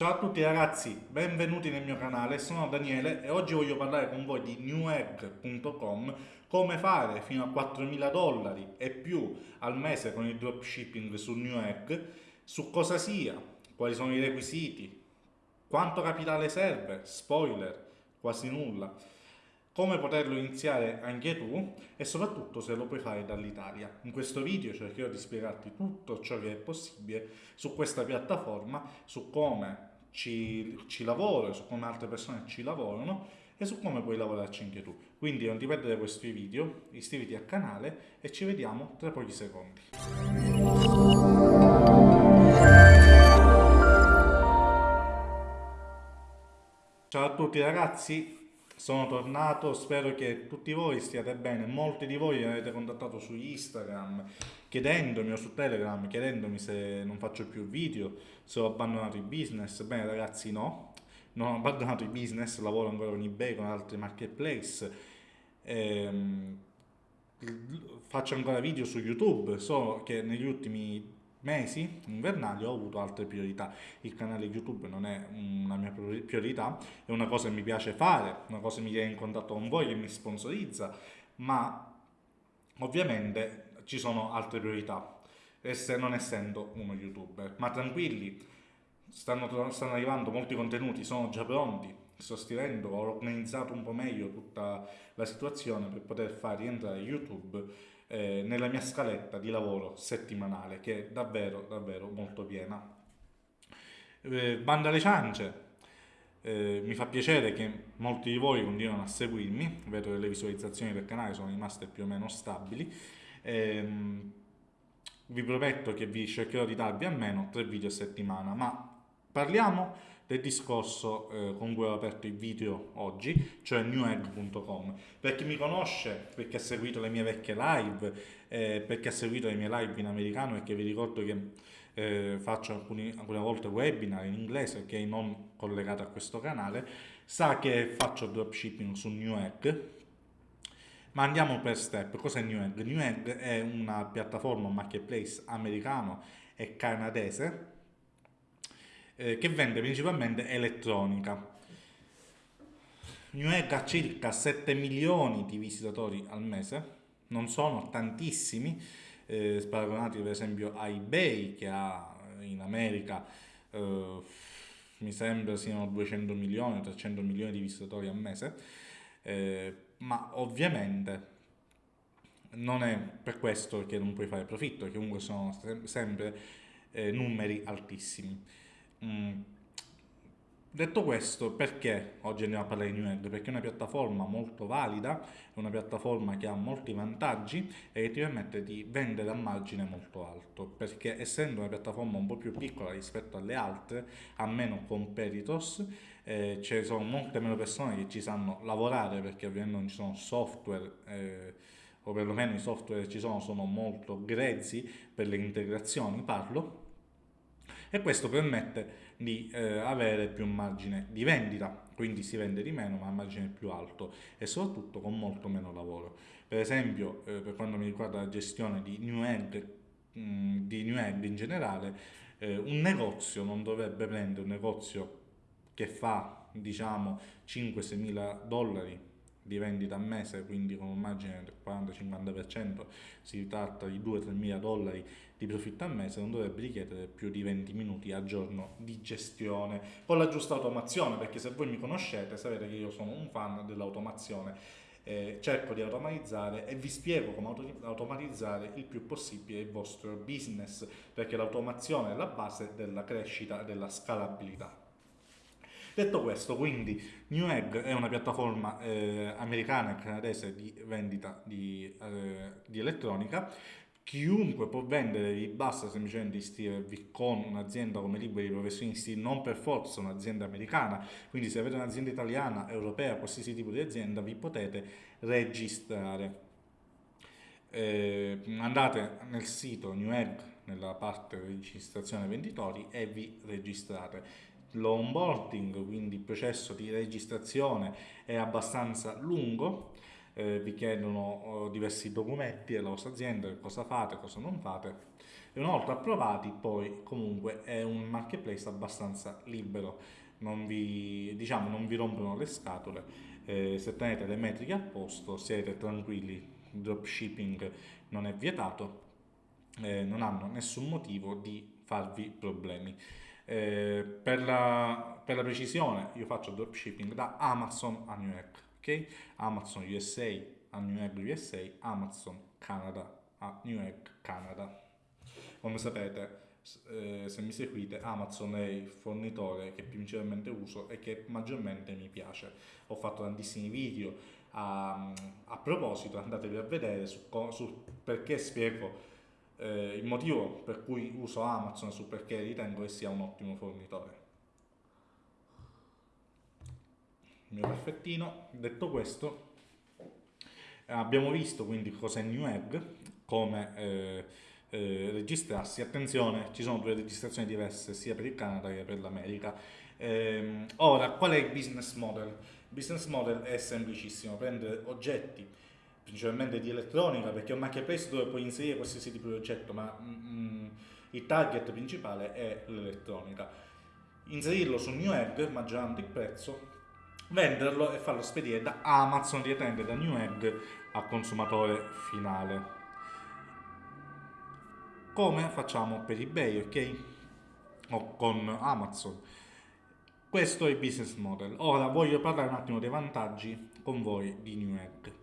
Ciao a tutti ragazzi, benvenuti nel mio canale, sono Daniele e oggi voglio parlare con voi di newegg.com come fare fino a 4.000 dollari e più al mese con il dropshipping su Newegg, su cosa sia, quali sono i requisiti, quanto capitale serve, spoiler, quasi nulla, come poterlo iniziare anche tu e soprattutto se lo puoi fare dall'Italia. In questo video cercherò di spiegarti tutto ciò che è possibile su questa piattaforma, su come ci, ci lavoro, su come altre persone ci lavorano e su come puoi lavorarci anche tu. Quindi non ti perdere questi video, iscriviti al canale e ci vediamo tra pochi secondi. Ciao a tutti ragazzi, sono tornato, spero che tutti voi stiate bene, molti di voi mi avete contattato su Instagram chiedendomi o su Telegram chiedendomi se non faccio più video, se ho abbandonato il business, bene ragazzi no, non ho abbandonato il business, lavoro ancora con eBay, con altri marketplace, ehm, faccio ancora video su YouTube, solo che negli ultimi mesi invernali ho avuto altre priorità. Il canale YouTube non è una mia priorità, è una cosa che mi piace fare, una cosa che mi tiene in contatto con voi, che mi sponsorizza, ma ovviamente ci sono altre priorità, non essendo uno youtuber. Ma tranquilli, stanno, stanno arrivando molti contenuti, sono già pronti, sto scrivendo, ho organizzato un po' meglio tutta la situazione per poter far rientrare YouTube eh, nella mia scaletta di lavoro settimanale che è davvero davvero molto piena. Eh, banda alle ciance, eh, mi fa piacere che molti di voi continuano a seguirmi, vedo che le visualizzazioni del canale sono rimaste più o meno stabili. Ehm, vi prometto che vi cercherò di darvi almeno tre video a settimana, ma parliamo del discorso eh, con cui ho aperto il video oggi, cioè newegg.com. Per chi mi conosce, perché ha seguito le mie vecchie live, eh, perché ha seguito le mie live in americano che vi ricordo che eh, faccio alcuni, alcune volte webinar in inglese che non collegato a questo canale, sa che faccio dropshipping su Newegg, ma andiamo per step. Cos'è Newegg? Newegg è una piattaforma, marketplace americano e canadese eh, che vende principalmente elettronica. Newegg ha circa 7 milioni di visitatori al mese, non sono tantissimi, eh, paragonati per esempio a eBay che ha in America eh, mi sembra siano 200 milioni, 300 milioni di visitatori al mese, eh, ma ovviamente non è per questo che non puoi fare profitto, che comunque sono sempre eh, numeri altissimi. Mm. Detto questo, perché oggi andiamo a parlare di Newegg? Perché è una piattaforma molto valida, è una piattaforma che ha molti vantaggi e che ti permette di vendere a margine molto alto, perché essendo una piattaforma un po' più piccola rispetto alle altre, ha meno competitors, eh, ci sono molte meno persone che ci sanno lavorare perché ovviamente non ci sono software eh, o perlomeno i software che ci sono sono molto grezzi per le integrazioni, parlo, e questo permette di eh, avere più margine di vendita, quindi si vende di meno ma a margine più alto e soprattutto con molto meno lavoro. Per esempio, eh, per quanto mi riguarda la gestione di New mh, mm, di New Egg in generale, eh, un negozio non dovrebbe prendere un negozio che fa diciamo 5-6 mila dollari di vendita a mese, quindi con un margine del 40-50%, si tratta di 2-3 mila dollari di profitto a mese, non dovrebbe richiedere più di 20 minuti al giorno di gestione, con la giusta automazione, perché se voi mi conoscete sapete che io sono un fan dell'automazione, eh, cerco di automatizzare e vi spiego come automatizzare il più possibile il vostro business, perché l'automazione è la base della crescita e della scalabilità. Detto questo, quindi Newegg è una piattaforma eh, americana e canadese di vendita di, eh, di elettronica. Chiunque può vendere, vi basta semplicemente iscrivervi con un'azienda come liberi professionisti, non per forza un'azienda americana, quindi se avete un'azienda italiana, europea, qualsiasi tipo di azienda, vi potete registrare. Eh, andate nel sito Newegg, nella parte registrazione venditori e vi registrate l'onboarding, quindi il processo di registrazione è abbastanza lungo, eh, vi chiedono oh, diversi documenti della vostra azienda, cosa fate, cosa non fate, e una volta approvati poi comunque è un marketplace abbastanza libero, non vi, diciamo, non vi rompono le scatole, eh, se tenete le metriche a posto siete tranquilli, dropshipping non è vietato, eh, non hanno nessun motivo di farvi problemi. Eh, per, la, per, la, precisione io faccio dropshipping da Amazon a New York, ok? Amazon USA a New York USA, Amazon Canada a New York Canada. Come sapete, eh, se mi seguite, Amazon è il fornitore che principalmente uso e che maggiormente mi piace. Ho fatto tantissimi video a, a proposito, andatevi a vedere su, su perché spiego eh, il motivo per cui uso Amazon su perché ritengo che sia un ottimo fornitore. Il mio perfettino, detto questo, abbiamo visto quindi cos'è New Egg, come eh, eh, registrarsi. Attenzione, ci sono due registrazioni diverse sia per il Canada che per l'America. Eh, ora, qual è il business model? Il business model è semplicissimo, prendere oggetti principalmente di elettronica, perché è un marketplace dove puoi inserire qualsiasi tipo di oggetto, ma mm, il target principale è l'elettronica. Inserirlo su New Egg, maggiorando il prezzo, venderlo e farlo spedire da Amazon direttamente da New Egg al consumatore finale. Come facciamo per eBay, ok? O con Amazon. Questo è il business model. Ora voglio parlare un attimo dei vantaggi con voi di New Egg.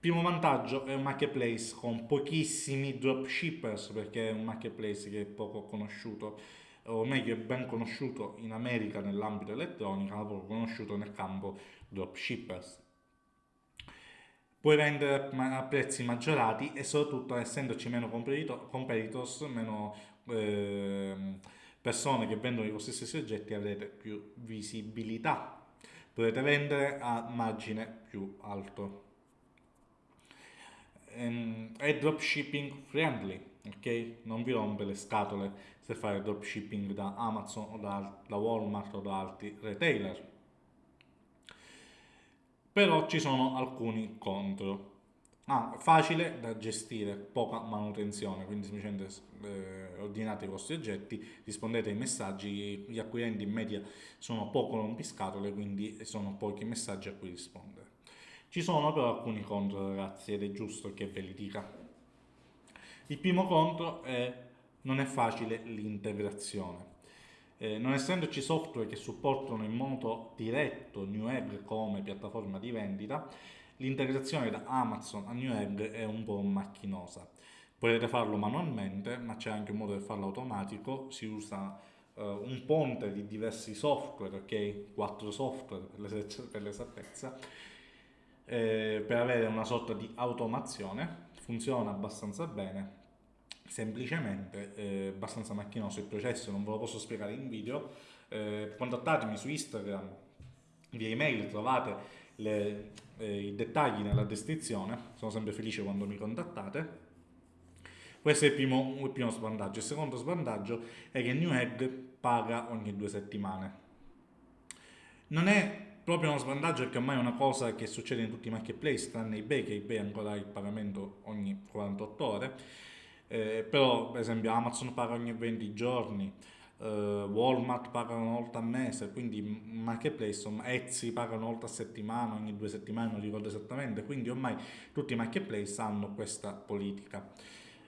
Primo vantaggio è un marketplace con pochissimi dropshippers perché è un marketplace che è poco conosciuto o meglio è ben conosciuto in America nell'ambito elettronico ma poco conosciuto nel campo dropshippers. Puoi vendere a prezzi maggiorati e soprattutto essendoci meno competitors, meno eh, persone che vendono i vostri stessi oggetti avrete più visibilità. Potete vendere a margine più alto è dropshipping friendly, ok? Non vi rompe le scatole se fare dropshipping da Amazon o da, da Walmart o da altri retailer. Però ci sono alcuni contro. Ah, facile da gestire, poca manutenzione, quindi semplicemente eh, ordinate i vostri oggetti, rispondete ai messaggi, gli acquirenti in media sono poco rompiscatole, quindi sono pochi messaggi a cui rispondere. Ci sono però alcuni contro ragazzi ed è giusto che ve li dica. Il primo contro è non è facile l'integrazione. Eh, non essendoci software che supportano in modo diretto Newegg come piattaforma di vendita, l'integrazione da Amazon a Newegg è un po' macchinosa. Potete farlo manualmente, ma c'è anche un modo per farlo automatico, si usa uh, un ponte di diversi software, ok? Quattro software per l'esattezza, eh, per avere una sorta di automazione, funziona abbastanza bene, semplicemente eh, abbastanza macchinoso il processo, non ve lo posso spiegare in video, eh, contattatemi su Instagram, via email trovate le, eh, i dettagli nella descrizione, sono sempre felice quando mi contattate. Questo è il primo, il primo svantaggio. Il secondo svantaggio è che Newegg paga ogni due settimane. Non è proprio uno svantaggio perché ormai è una cosa che succede in tutti i marketplace, tranne eBay, che eBay ancora ha il pagamento ogni 48 ore, eh, però per esempio Amazon paga ogni 20 giorni, eh, Walmart paga una volta al mese, quindi marketplace, Etsy paga una volta a settimana, ogni due settimane, non ricordo esattamente, quindi ormai tutti i marketplace hanno questa politica.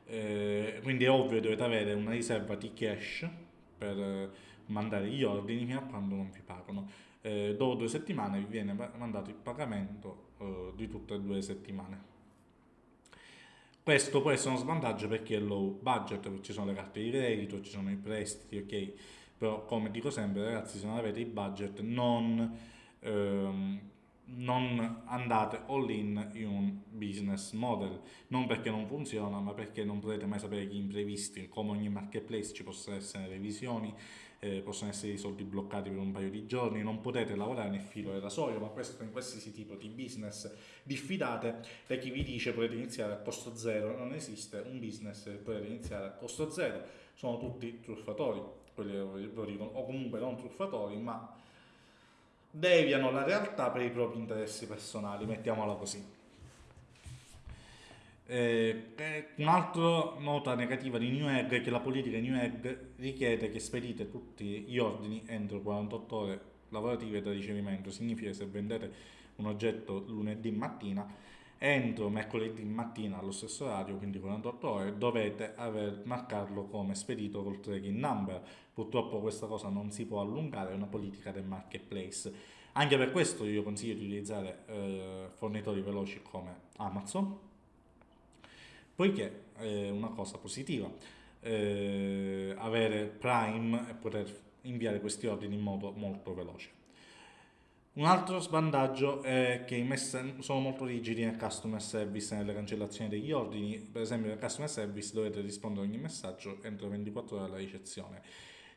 Eh, quindi è ovvio che dovete avere una riserva di cash per eh, mandare gli ordini fino a quando non vi pagano eh, dopo due settimane vi viene mandato il pagamento eh, di tutte e due le settimane. Questo può essere uno svantaggio perché è low budget, ci sono le carte di credito, ci sono i prestiti, ok? Però come dico sempre ragazzi, se non avete il budget non, ehm, non andate all in in un business model, non perché non funziona, ma perché non potete mai sapere gli imprevisti, come ogni marketplace ci possono essere revisioni, eh, possono essere i soldi bloccati per un paio di giorni, non potete lavorare nel filo del rasoio, ma questo in qualsiasi tipo di business diffidate da chi vi dice potete iniziare a costo zero, non esiste un business che potete iniziare a costo zero, sono tutti truffatori, quelli lo dicono, o comunque non truffatori, ma deviano la realtà per i propri interessi personali, mettiamola così. Eh, un'altra nota negativa di New Egg è che la politica di New Egg richiede che spedite tutti gli ordini entro 48 ore lavorative da ricevimento. Significa che se vendete un oggetto lunedì mattina, entro mercoledì mattina allo stesso orario, quindi 48 ore, dovete aver, marcarlo come spedito col tracking number. Purtroppo questa cosa non si può allungare, è una politica del marketplace. Anche per questo io consiglio di utilizzare eh, fornitori veloci come Amazon poiché è una cosa positiva eh, avere Prime e poter inviare questi ordini in modo molto veloce. Un altro svantaggio è che i messaggi sono molto rigidi nel customer service nelle cancellazioni degli ordini, per esempio nel customer service dovete rispondere a ogni messaggio entro 24 ore alla ricezione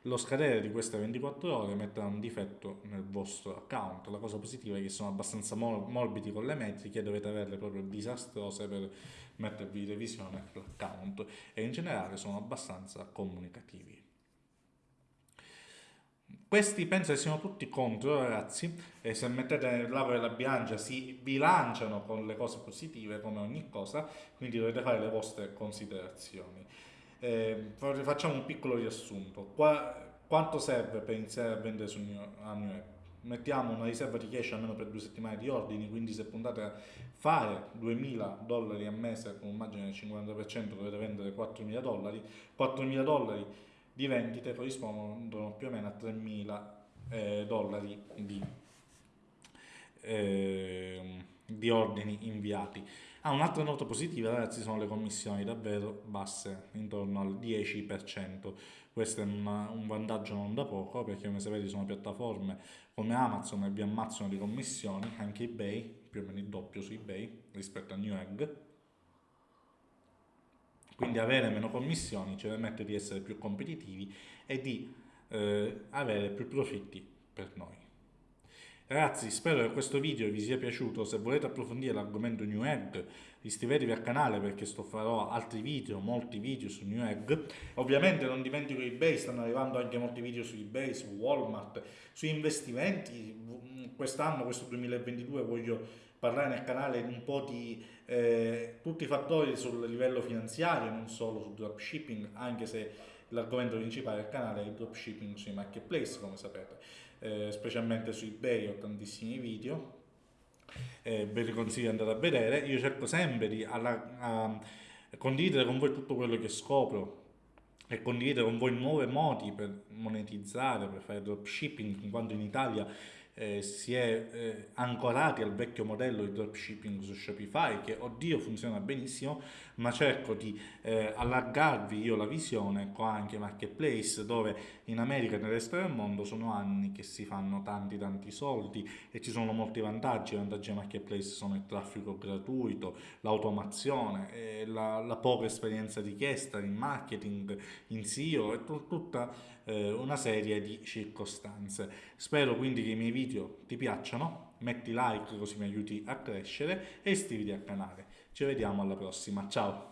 lo scadere di queste 24 ore metterà un difetto nel vostro account. La cosa positiva è che sono abbastanza morbidi con le metriche, dovete averle proprio disastrose per mettervi in revisione l'account e in generale sono abbastanza comunicativi. Questi penso che siano tutti contro ragazzi e se mettete l'ago e la bilancia si bilanciano con le cose positive come ogni cosa, quindi dovete fare le vostre considerazioni. Eh, facciamo un piccolo riassunto. Qua, quanto serve per iniziare a vendere su New, a New York? Mettiamo una riserva di cash almeno per due settimane di ordini, quindi se puntate a fare 2000 dollari a mese con un margine del 50% dovete vendere 4000 dollari, 4000 dollari di vendite corrispondono più o meno a 3000 eh, dollari di, eh, di ordini inviati. Ah, un'altra nota positiva ragazzi sono le commissioni davvero basse, intorno al 10%. Questo è una, un vantaggio non da poco perché come sapete sono piattaforme come Amazon e vi ammazzano di commissioni, anche eBay, più o meno il doppio su eBay rispetto a Newegg. Quindi avere meno commissioni ci permette di essere più competitivi e di eh, avere più profitti per noi. Ragazzi, spero che questo video vi sia piaciuto, se volete approfondire l'argomento New Egg iscrivetevi al canale perché sto farò altri video, molti video su New Egg. Ovviamente non dimentico eBay, stanno arrivando anche molti video su eBay, su Walmart, su investimenti. Quest'anno, questo 2022, voglio parlare nel canale un po' di eh, tutti i fattori sul livello finanziario, non solo su dropshipping, anche se l'argomento principale del canale è il dropshipping sui marketplace, come sapete eh, specialmente su eBay ho tantissimi video, eh, ve li consiglio di andare a vedere, io cerco sempre di alla, a condividere con voi tutto quello che scopro e condividere con voi nuovi modi per monetizzare, per fare dropshipping, in quanto in Italia eh, si è eh, ancorati al vecchio modello di dropshipping su Shopify che oddio funziona benissimo ma cerco di eh, allargarvi io la visione qua anche marketplace dove in America e nel resto del mondo sono anni che si fanno tanti tanti soldi e ci sono molti vantaggi. I vantaggi del marketplace sono il traffico gratuito l'automazione la, la, poca esperienza richiesta in marketing in SEO e tutta eh, una serie di circostanze. Spero quindi che i miei video ti piacciono, metti like così mi aiuti a crescere e iscriviti al canale. Ci vediamo alla prossima, ciao!